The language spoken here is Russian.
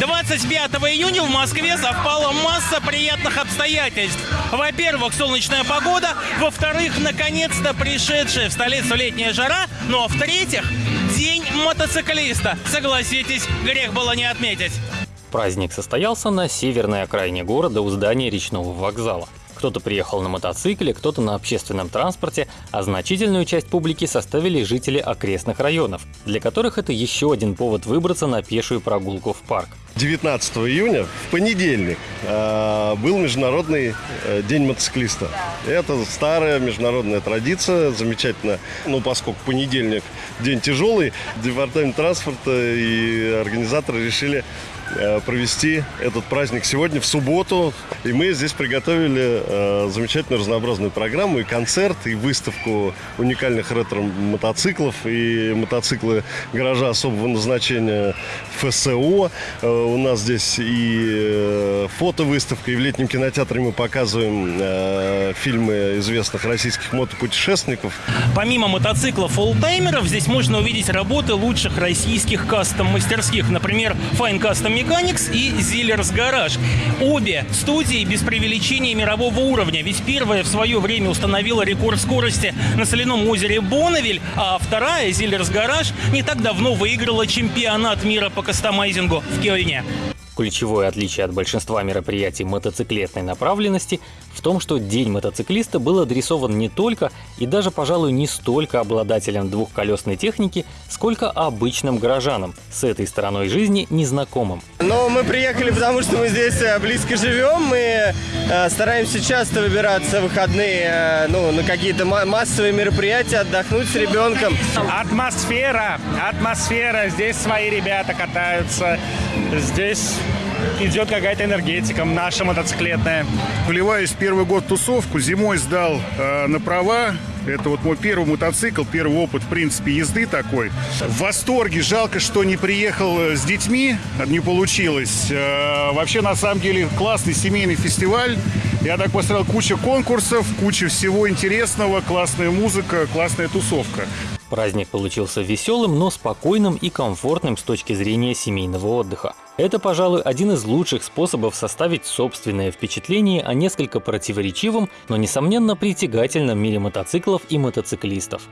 25 июня в Москве совпала масса приятных обстоятельств. Во-первых, солнечная погода. Во-вторых, наконец-то пришедшая в столицу летняя жара. Ну а в-третьих, день мотоциклиста. Согласитесь, грех было не отметить. Праздник состоялся на северной окраине города у здания речного вокзала. Кто-то приехал на мотоцикле, кто-то на общественном транспорте, а значительную часть публики составили жители окрестных районов, для которых это еще один повод выбраться на пешую прогулку в парк. 19 июня, в понедельник, э, был Международный э, день мотоциклиста. Это старая международная традиция, замечательно. Ну, поскольку понедельник день тяжелый, департамент транспорта и организаторы решили провести этот праздник сегодня, в субботу. И мы здесь приготовили э, замечательную разнообразную программу, и концерт, и выставку уникальных ретро-мотоциклов, и мотоциклы гаража особого назначения ФСО. Э, у нас здесь и э, фотовыставка, и в летнем кинотеатре мы показываем э, фильмы известных российских мотопутешественников. Помимо мотоциклов олдтаймеров, здесь можно увидеть работы лучших российских кастом-мастерских. Например, Fine Custom Mechanics и Zillers Garage. Обе студии без преувеличения мирового уровня. Ведь первая в свое время установила рекорд скорости на соляном озере Бонневиль, а вторая, Zillers Garage, не так давно выиграла чемпионат мира по кастомайзингу в Кёльне. Ключевое отличие от большинства мероприятий мотоциклетной направленности в том, что День мотоциклиста был адресован не только и даже, пожалуй, не столько обладателям двухколесной техники, сколько обычным горожанам, с этой стороной жизни незнакомым. Но мы приехали, потому что мы здесь э, близко живем, мы э, стараемся часто выбираться в выходные э, ну, на какие-то массовые мероприятия, отдохнуть с ребенком. Атмосфера, атмосфера, здесь свои ребята катаются, здесь идет какая-то энергетика наша мотоциклетная. Вливаюсь первый год в тусовку, зимой сдал э, на права, это вот мой первый мотоцикл, первый опыт, в принципе, езды такой. В восторге. Жалко, что не приехал э, с детьми, не получилось. Э, вообще, на самом деле, классный семейный фестиваль. Я так посмотрел, куча конкурсов, куча всего интересного, классная музыка, классная тусовка. Праздник получился веселым, но спокойным и комфортным с точки зрения семейного отдыха. Это, пожалуй, один из лучших способов составить собственное впечатление о несколько противоречивом, но, несомненно, притягательном мире мотоциклов и мотоциклистов.